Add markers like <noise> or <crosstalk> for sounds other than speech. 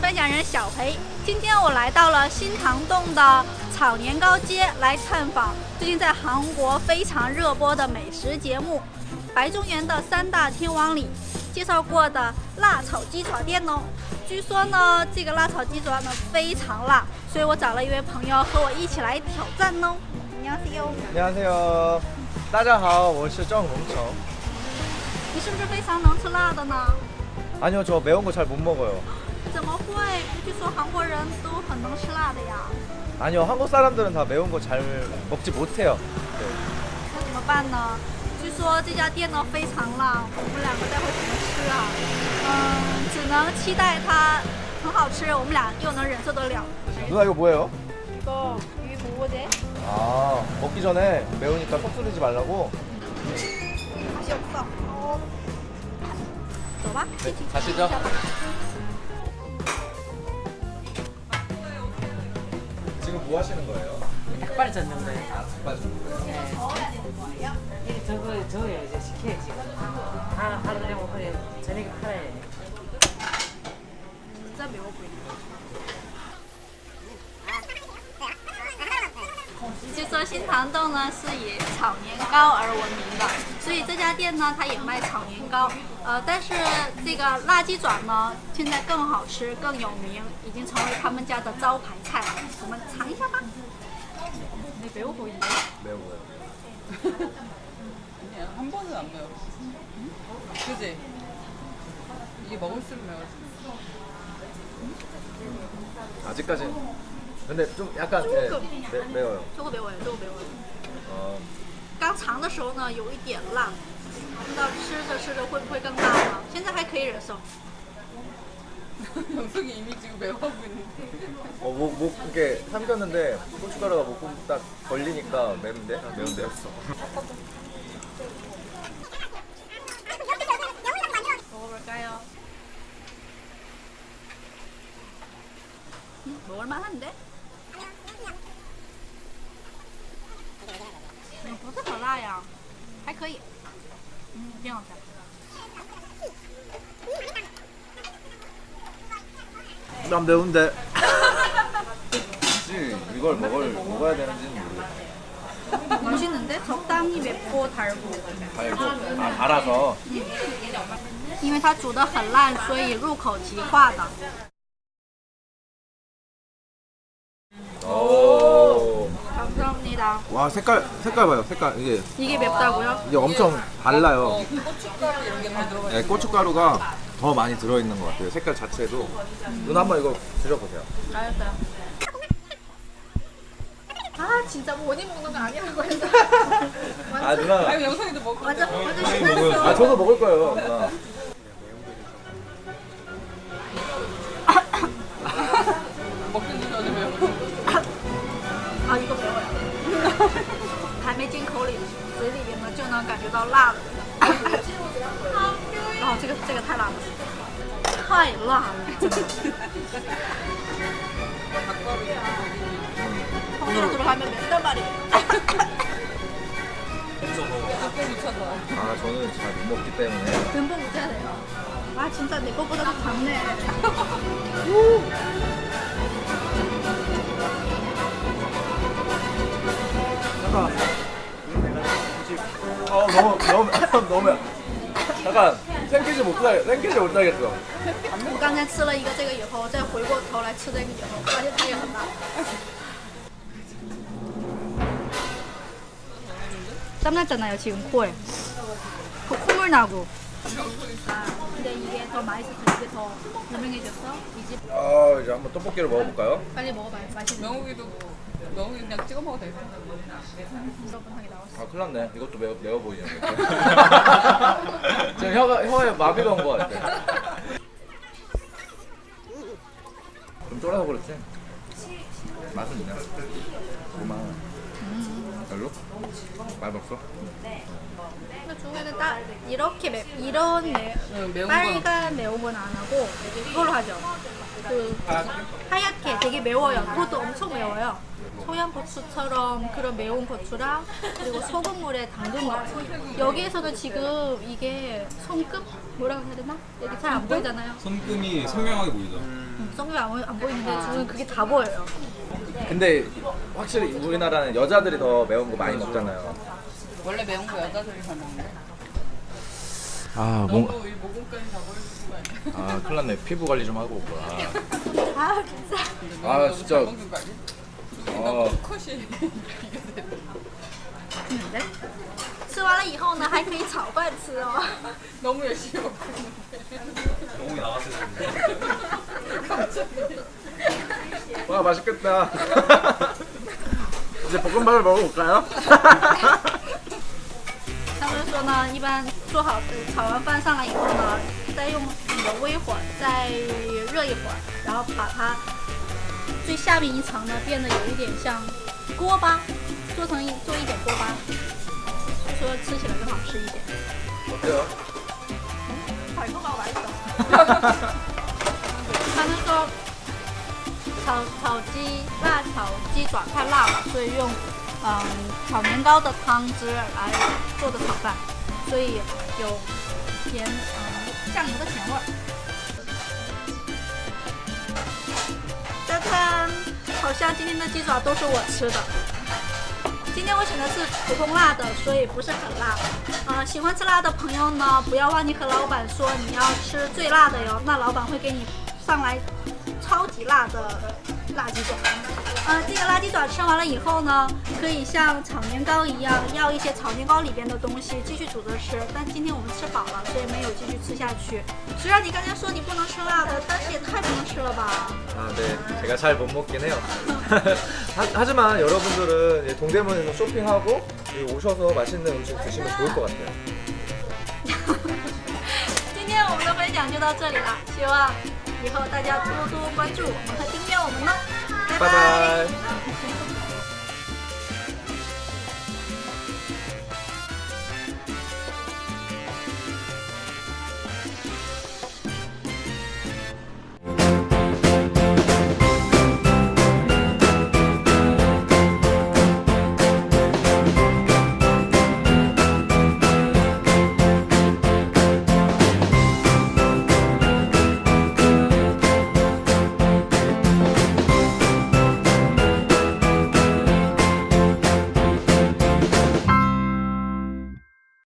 分享人小裴。今天我来到了新塘洞的炒年糕街来探访最近在韩国非常热播的美食节目《白中原的三大天王》里介绍过的辣炒鸡爪店哦。据说呢，这个辣炒鸡爪呢非常辣，所以我找了一位朋友和我一起来挑战哦。你好，C O。 안녕하세요. 大家好,我是郑红球.你是不是非常能吃辣的呢？ 아니요, 저 매운 거 잘 못 먹어요. 怎么会？据说韩国人都很能吃辣的呀。 아니요, 한국 사람들은 다 매운 거 잘 먹지 못해요. 네. 那怎么办呢？据说这家店呢非常辣，我们两个待会怎么吃啊？嗯，只能期待它很好吃，我们俩又能忍受得了。 누나 이거 뭐예요? 이거 위 무고제 아, 먹기 전에 매우니까 섭섭하지 말라고. 맛이 없어. 어. 走吧， 네, 一起 가시죠. 吃一下吧 뭐 하시는 거예요? 닭발 젓는 거예요. 아, 닭발 주는 거예요? 네. 이게 저거 저거요 이제 식혀요 지금. 하 하루 되면 그래 저녁에 팔아야 돼. 真매워 보이 네. 据说新塘洞呢是以炒年糕而闻名的，所以这家店呢它也卖炒年糕。呃，但是这个辣鸡爪呢现在更好吃、更有名，已经成为他们家的招牌菜了。我们尝一下吧。<laughs> 你<laughs> 매워 보이네. 매워요. 아니야 한 번은 안 매워 그지? 이게 먹을수록 매워지 아직까지. 근데 좀 약간 네, 조금. 매, 매워요. 这个매워요，这个매워요。 어, 刚尝的时候呢有一点辣，不知道吃着吃着会不会更辣呢？现在还可以忍受。 영석이 이미 지금 매워하고 있는데 어, 목, 목 이렇게 삼켰는데 고춧가루가 목딱 걸리니까 매운데? 매운데였어. 먹어볼까요? 음, 먹을만한데? 不是很辣呀，还可以，嗯，挺好吃。 난 매운데. 혹시 이걸 먹을 먹어야 되는지는 모르겠어. 맛있는데? 적당히 맵고 달고. 달고 아 달아서 因为它煮的很烂，所以入口即化的。 오. 감사합니다. 와 색깔 색깔 봐요 색깔 이게 이게 맵다고요? 이게 엄청 달라요. 어, 고춧가루 이런 게다 들어가 있어 네, 고춧가루가 더 많이 들어 있는 것 같아요. 색깔 자체도. 누나 한번 이거 드셔보세요. 알았어요. 아 진짜 원이 먹는 거 아니라고 했어. <laughs> 아 누나. 아니 영석이도 먹고 완전 완전 아. 저도 먹을 거예요. 누나. 太辣了，太辣了，真的。 통으로 들어가면 맵단 말이에요. 닭발 묻혀서 아 저는 잘 못 먹기 때문에. 듬뿍 묻혀야 돼요. 아 진짜 내 거보다 더 작네. 잠깐. 어 너무 너무 <laughs> 너무 잠깐 생기지 못하 생기지 못하겠어. 我刚才吃了一个这个以后，再回过头来吃这个以后，发现它也很辣。땀났잖아요 지금 코에 코 콧물 나고 근데 이게 더 맛있어서 이게 더 유명해졌어 이 집 아 이제 한번 떡볶이를 먹어볼까요? 빨리 먹어봐요 맛있는 명욱이도 명 욱이 그냥 찍어 먹어도 돼 여러분하게 나왔어 아 큰일 났네. 이것도 매워, 매워 보이네. <laughs> <laughs> 지금 혀가, 혀에 마비가 온 것 같아. 좀 쫄아서 그렇지? 맛은 있냐? 고마워. 별로? 맛 없어? 근데 중에는 딱 이렇게 매, 이런 매, 응, 매운 거 빨간 매운건 안 하고 이걸로 하죠 그 하얗게 되게 매워요 그것도 엄청 매워요 청양고추처럼 그런 매운 고추랑 그리고 소금물에 담근 거 여기에서는 지금 이게 손끝 뭐라고 해야 되나? 여기 잘 안 보이잖아요 손금이 선명하게 보이죠. 음, 성격이 안, 보이- 안 보이는데 저는 그게 다 보여요. 근데 확실히 우리나라는 여자들이 더 매운 거 많이 먹잖아요. 원래 매운 거 여자들이 잘 먹는데. 아, 거 아니야? 아, 큰일 났네. 피부 관리 좀 하고 올 거야. 아 진짜. 아, 진짜. 잘 먹는 거 아니야? 어. <laughs> 컷이 비교돼. 吃完了以后呢，还可以炒饭吃哦。 너무 열심히 먹고 있는데. 너무 나왔을 와, 맛있겠다. 이제 볶음밥을 먹어볼까요? 他们说呢，一般做好的炒完饭上来以后呢，再用那个微火再热一会儿，然后把它 最下面一层呢变得有一点像锅巴，做成一做一点锅巴，就说吃起来更好吃一点。好的。海哥搞白的。他们说炒炒鸡辣炒鸡爪太辣了，所以用嗯炒年糕的汤汁来做的炒饭，所以有甜嗯酱油的甜味儿。好像今天的鸡爪都是我吃的。今天我选的是普通辣的，所以不是很辣。呃，喜欢吃辣的朋友呢，不要忘记和老板说你要吃最辣的哟，那老板会给你上来超级辣的辣鸡爪。呃，这个辣鸡爪吃完了以后呢，可以像炒年糕一样，要一些炒年糕里边的东西继续煮着吃。但今天我们吃饱了，所以没有继续吃下去。虽然你刚才说你不能吃辣的，但是也太不能吃了吧？ 아, 네. 제가 잘 못 먹긴 해요. 하, <laughs> 하지만 여러분들은 이 동대문에서 쇼핑하고 여기 오셔서 맛있는 음식 드시면 좋을 것 같아요. <laughs> 今天我们的分享就到这里了，希望以后大家多多关注我们和订阅我们呢。 拜拜。